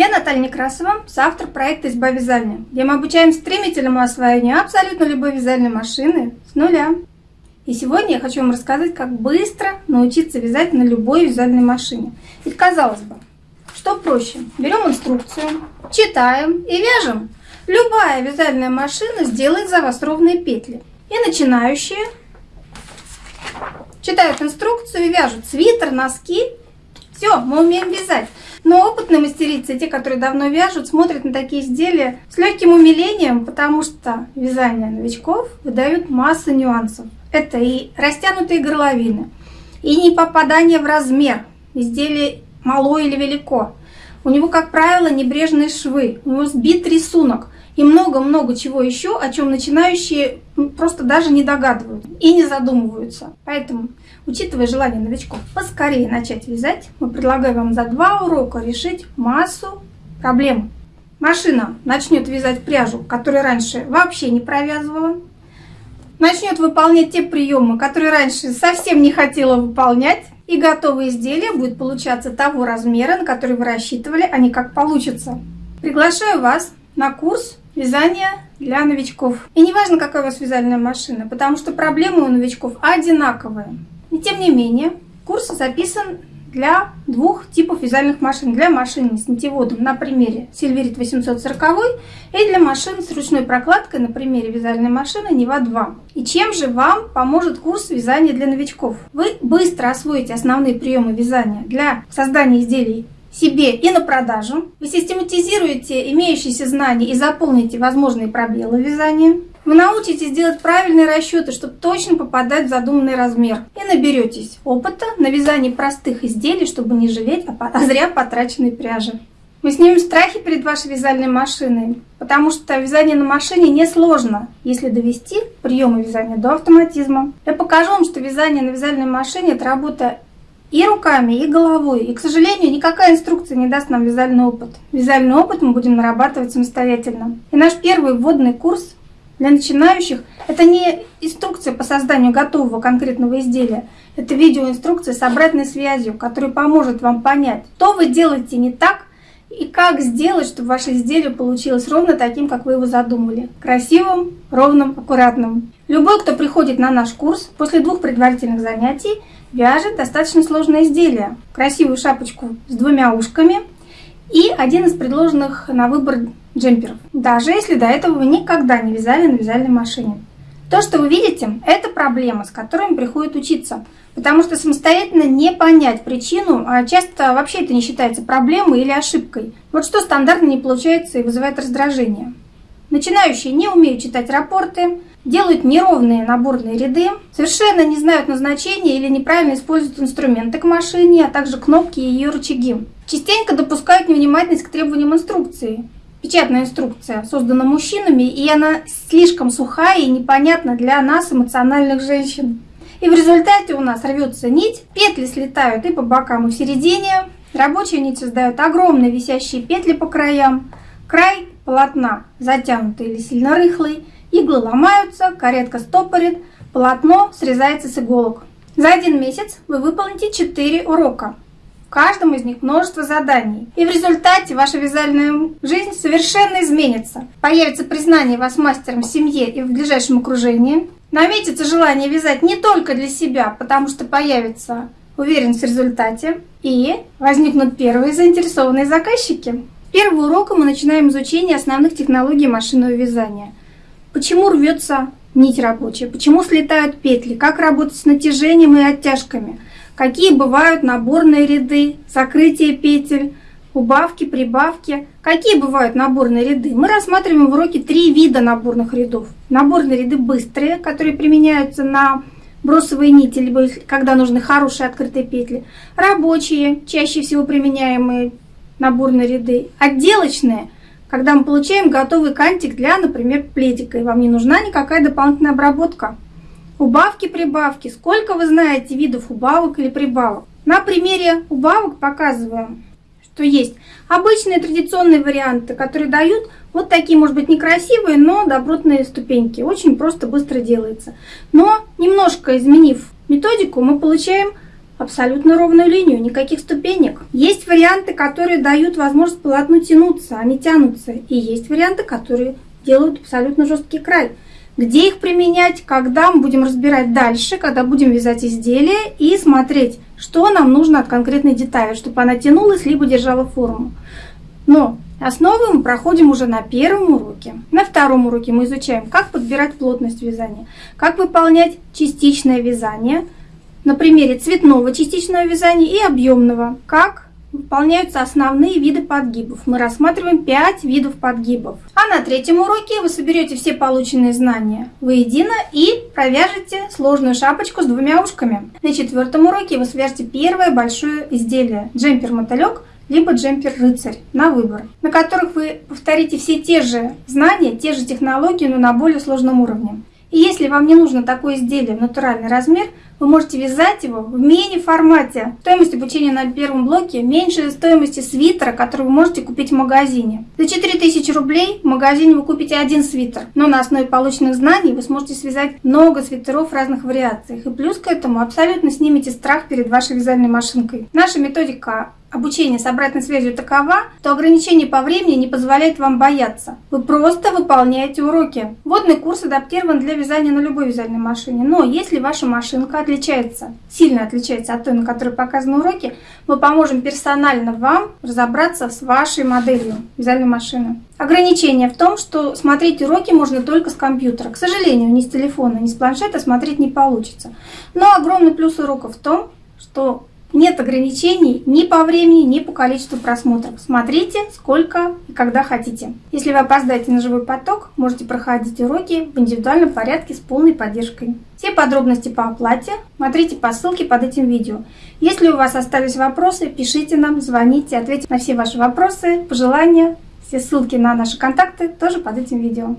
Я Наталья Некрасова, соавтор проекта «Изба вязания», где мы обучаем стремительному освоению абсолютно любой вязальной машины с нуля. И сегодня я хочу вам рассказать, как быстро научиться вязать на любой вязальной машине. Ведь казалось бы, что проще? Берем инструкцию, читаем и вяжем. Любая вязальная машина сделает за вас ровные петли. И начинающие читают инструкцию и вяжут свитер, носки. Все, мы умеем вязать. Но опытные мастерицы, те, которые давно вяжут, смотрят на такие изделия с легким умилением, потому что вязание новичков выдают массу нюансов. Это и растянутые горловины, и не попадание в размер, изделие мало или велико. У него, как правило, небрежные швы, у него сбит рисунок и много-много чего еще, о чем начинающие просто даже не догадываются и не задумываются. Поэтому, учитывая желание новичков поскорее начать вязать, мы предлагаем вам за два урока решить массу проблем. Машина начнет вязать пряжу, которую раньше вообще не провязывала, начнет выполнять те приемы, которые раньше совсем не хотела выполнять, и готовое изделие будет получаться того размера, на который вы рассчитывали, а не как получится. Приглашаю вас на курс вязания для новичков. И не важно, какая у вас вязальная машина, потому что проблемы у новичков одинаковые. И тем не менее, курс записан для двух типов вязальных машин. Для машин с нитеводом на примере Сильверит 840 и для машин с ручной прокладкой на примере вязальной машины Нева 2. И чем же вам поможет курс вязания для новичков? Вы быстро освоите основные приемы вязания для создания изделий себе и на продажу. Вы систематизируете имеющиеся знания и заполните возможные пробелы вязания. Вы научитесь делать правильные расчеты, чтобы точно попадать в задуманный размер. И наберетесь опыта на вязании простых изделий, чтобы не жалеть о зря потраченной пряжи. Мы снимем страхи перед вашей вязальной машиной, потому что вязание на машине несложно, если довести приемы вязания до автоматизма. Я покажу вам, что вязание на вязальной машине – это работа и руками, и головой. И, к сожалению, никакая инструкция не даст нам вязальный опыт. Вязальный опыт мы будем нарабатывать самостоятельно. И наш первый вводный курс для начинающих это не инструкция по созданию готового конкретного изделия. Это видеоинструкция с обратной связью, которая поможет вам понять, что вы делаете не так и как сделать, чтобы ваше изделие получилось ровно таким, как вы его задумали. Красивым, ровным, аккуратным. Любой, кто приходит на наш курс, после двух предварительных занятий вяжет достаточно сложное изделие. Красивую шапочку с двумя ушками и один из предложенных на выбор джемперов, даже если до этого вы никогда не вязали на вязальной машине. То, что вы видите, это проблема, с которой приходит учиться, потому что самостоятельно не понять причину, а часто вообще это не считается проблемой или ошибкой. Вот что стандартно не получается и вызывает раздражение. Начинающие не умеют читать рапорты, делают неровные наборные ряды, совершенно не знают назначения или неправильно используют инструменты к машине, а также кнопки и ее рычаги. Частенько допускают невнимательность к требованиям инструкции, печатная инструкция создана мужчинами, и она слишком сухая и непонятна для нас, эмоциональных женщин. И в результате у нас рвется нить, петли слетают и по бокам, и в середине. Рабочие нить создают огромные висящие петли по краям. Край полотна затянутый или сильно рыхлый, иглы ломаются, каретка стопорит, полотно срезается с иголок. За один месяц вы выполните 4 урока. В каждом из них множество заданий. И в результате ваша вязальная жизнь совершенно изменится. Появится признание вас мастером в семье и в ближайшем окружении. Наметится желание вязать не только для себя, потому что появится уверенность в результате. И возникнут первые заинтересованные заказчики. С первого урока мы начинаем изучение основных технологий машинного вязания. Почему рвется нить рабочая, почему слетают петли, как работать с натяжением и оттяжками – какие бывают наборные ряды, закрытие петель, убавки, прибавки. Какие бывают наборные ряды? Мы рассматриваем в уроке три вида наборных рядов. Наборные ряды быстрые, которые применяются на бросовые нити, либо когда нужны хорошие открытые петли. Рабочие, чаще всего применяемые наборные ряды. Отделочные, когда мы получаем готовый кантик для, например, пледика, и вам не нужна никакая дополнительная обработка. Убавки-прибавки. Сколько вы знаете видов убавок или прибавок? На примере убавок показываем, что есть обычные традиционные варианты, которые дают вот такие, может быть, некрасивые, но добротные ступеньки. Очень просто, быстро делается. Но немножко изменив методику, мы получаем абсолютно ровную линию, никаких ступенек. Есть варианты, которые дают возможность полотну тянуться, они тянутся. И есть варианты, которые делают абсолютно жесткий край. Где их применять, когда мы будем разбирать дальше, когда будем вязать изделие и смотреть, что нам нужно от конкретной детали, чтобы она тянулась, либо держала форму. Но основы мы проходим уже на первом уроке. На втором уроке мы изучаем, как подбирать плотность вязания, как выполнять частичное вязание на примере цветного частичного вязания и объемного, как выполняются основные виды подгибов. Мы рассматриваем 5 видов подгибов. А на третьем уроке вы соберете все полученные знания воедино и провяжете сложную шапочку с двумя ушками. На четвертом уроке вы свяжете первое большое изделие – джемпер-мотылек либо джемпер-рыцарь на выбор, на которых вы повторите все те же знания, те же технологии, но на более сложном уровне. И если вам не нужно такое изделие в натуральный размер, вы можете вязать его в мини-формате. Стоимость обучения на первом блоке меньше стоимости свитера, который вы можете купить в магазине. За 4000 рублей в магазине вы купите один свитер, но на основе полученных знаний вы сможете связать много свитеров в разных вариациях. И плюс к этому абсолютно снимете страх перед вашей вязальной машинкой. Наша методика обучение с обратной связью такова, то ограничение по времени не позволяет вам бояться. Вы просто выполняете уроки. Водный курс адаптирован для вязания на любой вязальной машине. Но если ваша машинка отличается, сильно отличается от той, на которой показаны уроки, мы поможем персонально вам разобраться с вашей моделью вязальной машины. Ограничение в том, что смотреть уроки можно только с компьютера. К сожалению, ни с телефона, ни с планшета смотреть не получится. Но огромный плюс уроков в том, что нет ограничений ни по времени, ни по количеству просмотров. Смотрите сколько и когда хотите. Если вы опоздаете на живой поток, можете проходить уроки в индивидуальном порядке с полной поддержкой. Все подробности по оплате смотрите по ссылке под этим видео. Если у вас остались вопросы, пишите нам, звоните, ответим на все ваши вопросы, пожелания. Все ссылки на наши контакты тоже под этим видео.